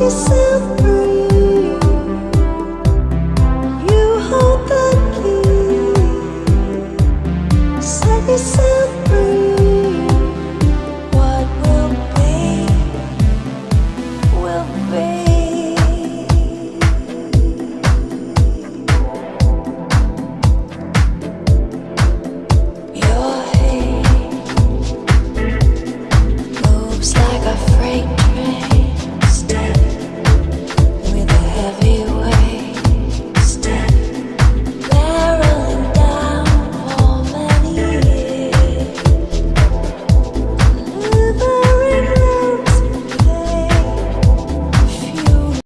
yourself free.